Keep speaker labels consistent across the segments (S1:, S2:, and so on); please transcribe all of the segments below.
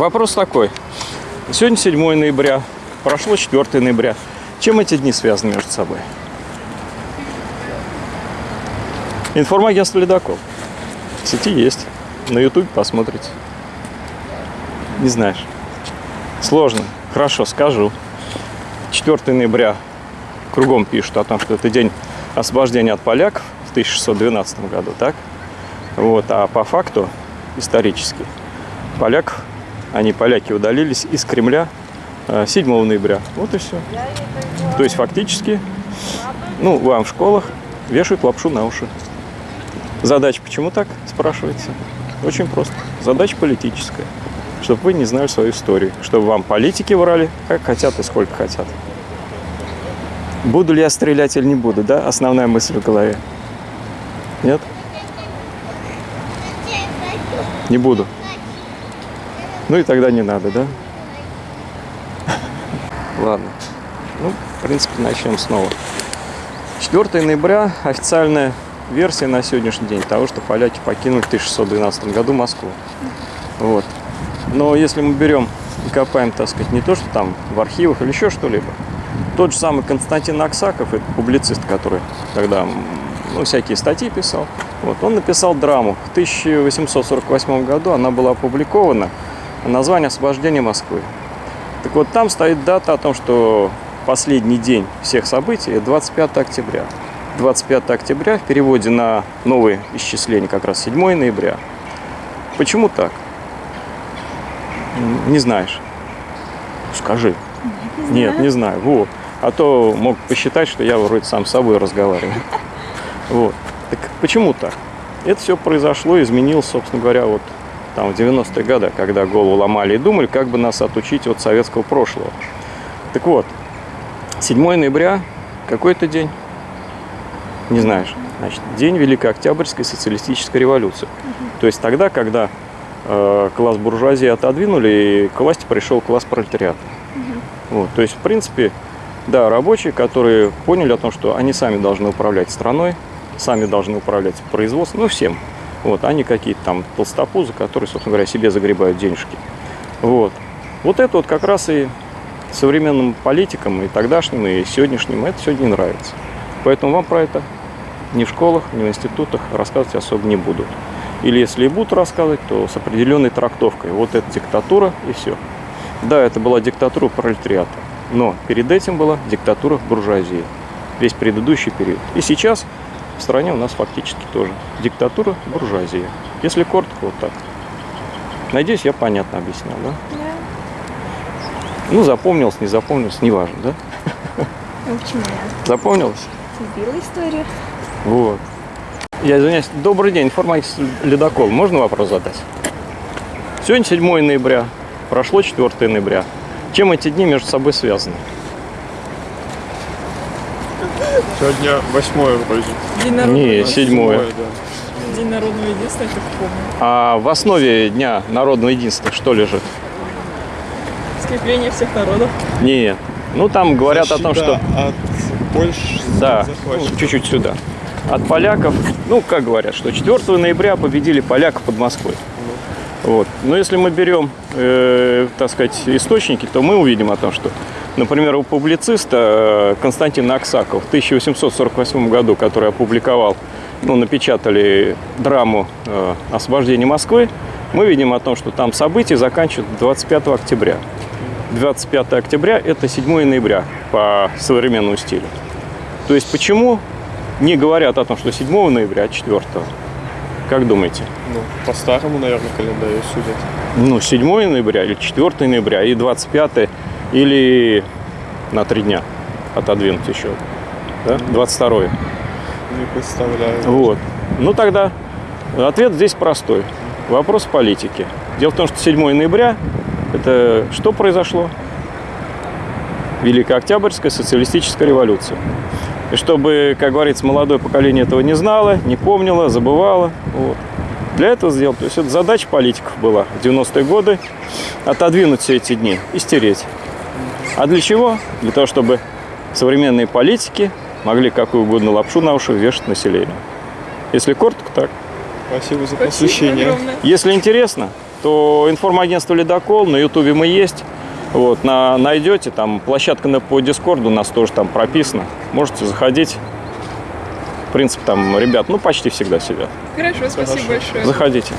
S1: Вопрос такой. Сегодня 7 ноября, прошло 4 ноября. Чем эти дни связаны между собой? Информагентство «Ледокол». В сети есть. На YouTube посмотрите. Не знаешь. Сложно. Хорошо, скажу. 4 ноября кругом пишут о том, что это день освобождения от поляков в 1612 году, так? Вот, а по факту, исторически, поляков, они, поляки, удалились из Кремля 7 э, ноября. Вот и все. То есть фактически, ну, вам в школах вешают лапшу на уши. Задача почему так, спрашивается? Очень просто. Задача политическая. Чтобы вы не знали свою историю. Чтобы вам политики врали, как хотят и сколько хотят. Буду ли я стрелять или не буду, да? Основная мысль в голове. Нет? Не буду. Ну и тогда не надо, да? Ладно. Ну, в принципе, начнем снова. 4 ноября официальная версия на сегодняшний день того, что поляки покинули в 1612 году Москву. Вот. Но если мы берем и копаем, так сказать, не то, что там в архивах или еще что-либо, тот же самый Константин Аксаков, это публицист, который тогда ну, всякие статьи писал, вот, он написал драму. В 1848 году она была опубликована. Название «Освобождение Москвы». Так вот, там стоит дата о том, что последний день всех событий – 25 октября. 25 октября в переводе на новые исчисления как раз 7 ноября. Почему так? Не знаешь? Скажи.
S2: Не
S1: Нет, не знаю. Вот. А то мог посчитать, что я вроде сам с собой разговариваю. Вот. Так почему так? Это все произошло, изменилось, собственно говоря, вот там в 90-е годы, когда голову ломали и думали, как бы нас отучить от советского прошлого. Так вот, 7 ноября, какой это день? Не знаешь. Значит, день Великой Октябрьской социалистической революции. То есть тогда, когда э, класс буржуазии отодвинули, и к власти пришел класс пролетариата. Вот, то есть, в принципе, да, рабочие, которые поняли о том, что они сами должны управлять страной, сами должны управлять производством, ну, всем. Вот, они какие-то там толстопузы, которые, собственно говоря, себе загребают денежки. Вот. Вот это вот как раз и современным политикам, и тогдашним, и сегодняшним, это сегодня не нравится. Поэтому вам про это ни в школах, ни в институтах рассказывать особо не будут. Или если и будут рассказывать, то с определенной трактовкой. Вот это диктатура и все. Да, это была диктатура пролетариата, но перед этим была диктатура буржуазии. Весь предыдущий период. И сейчас в стране у нас фактически тоже диктатура буржуазии. Если коротко, вот так. Надеюсь, я понятно объяснял, да?
S2: Да.
S1: Ну, запомнилось, не запомнилось, неважно, да?
S2: Ну, почему я?
S1: Запомнилось?
S2: Любила историю.
S1: Вот. Я извиняюсь. Добрый день, информатик Ледокол. Можно вопрос задать? Сегодня 7 ноября, прошло 4 ноября. Чем эти дни между собой связаны?
S3: Сегодня восьмое вроде.
S4: День народного,
S1: Не, седьмое.
S3: да.
S4: День народного единства, я как помню.
S1: А в основе Дня народного единства что лежит?
S4: Скрепление всех народов.
S1: Нет. Ну, там говорят о том, что...
S3: Защита от Польши
S1: Да, ну, чуть-чуть сюда. От поляков, ну, как говорят, что 4 ноября победили поляков под Москвой. Вот. Но если мы берем, э, так сказать, источники, то мы увидим о том, что, например, у публициста э, Константина Аксакова в 1848 году, который опубликовал, ну, напечатали драму э, «Освобождение Москвы», мы видим о том, что там события заканчивают 25 октября. 25 октября – это 7 ноября по современному стилю. То есть почему не говорят о том, что 7 ноября, а 4? Как думаете?
S3: Ну, по старому, наверное, календарю судят.
S1: Ну, 7 ноября или 4 ноября, и 25 или на три дня отодвинуть еще. Да? 22
S3: Не представляю.
S1: Вот. Ну тогда ответ здесь простой. Вопрос политики. Дело в том, что 7 ноября это что произошло? Великая Октябрьская социалистическая революция. И чтобы, как говорится, молодое поколение этого не знало, не помнило, забывало. Вот. Для этого сделал. То есть это задача политиков была в 90-е годы отодвинуть все эти дни и стереть. А для чего? Для того, чтобы современные политики могли какую угодно лапшу на уши вешать населению. Если коротко, так.
S3: Спасибо за посвящение.
S1: Если интересно, то информагентство «Ледокол», на Ютубе мы есть. Вот, на, найдете, там площадка на, по Дискорду у нас тоже там прописана. Можете заходить. В принципе, там ребят, ну, почти всегда сидят.
S4: Хорошо, спасибо
S3: Хорошо.
S4: большое.
S1: Заходите.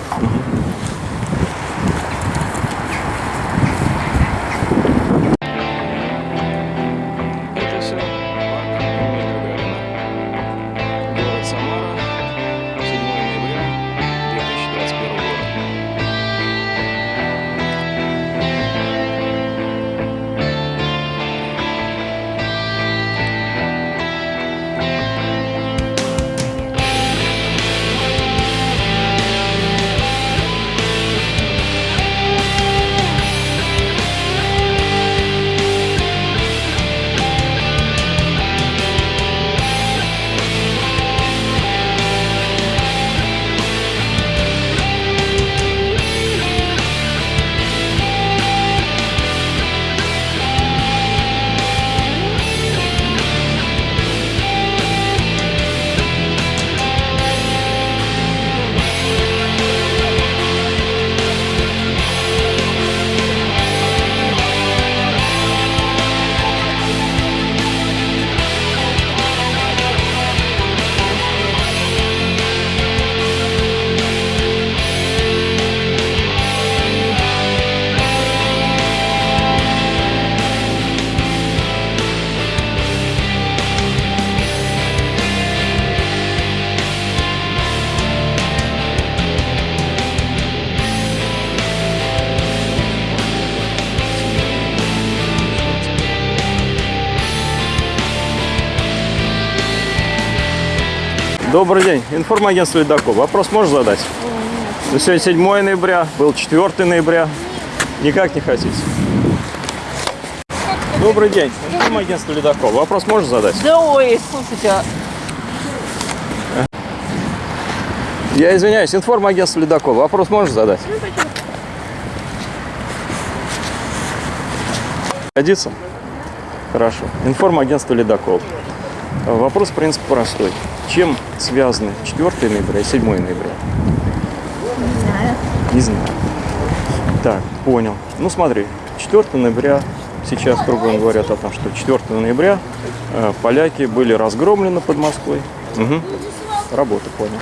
S1: Добрый день. Информагентство «Ледокол». Вопрос можешь задать? Ну, сегодня 7 ноября, был 4 ноября. Никак не хотите? Добрый день. Информагентство «Ледокол». Вопрос можешь задать?
S5: Да ой, слушайте, а
S1: Я извиняюсь, информагентство «Ледокол». Вопрос можешь задать? Годится? Хорошо. Информагентство «Ледокол». Вопрос, в принципе, простой. Чем связаны 4 ноября и 7 ноября?
S2: Не знаю.
S1: Не знаю. Так, понял. Ну смотри, 4 ноября, сейчас кругом говорят о том, что 4 ноября э, поляки были разгромлены под Москвой. Угу. Работа, понял.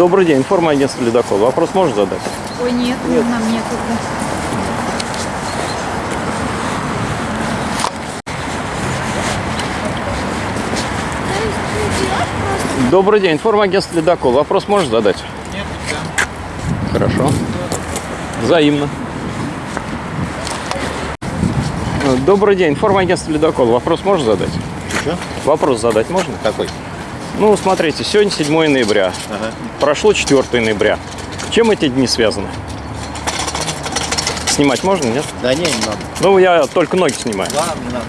S1: Добрый день, информагентство «Ледокол». Вопрос можешь задать?
S2: Ой, нет, нам некогда.
S1: Добрый день, информагентство «Ледокол». Вопрос можешь задать? Нет, Хорошо. Взаимно. Добрый день, информагентство «Ледокол». Вопрос можешь задать?
S6: Что?
S1: Вопрос задать можно?
S6: Какой?
S1: Ну, смотрите, сегодня 7 ноября.
S6: Ага.
S1: Прошло 4 ноября. Чем эти дни связаны? Снимать можно, нет?
S6: Да не, не надо.
S1: Ну, я только ноги снимаю.
S6: Ладно, не надо.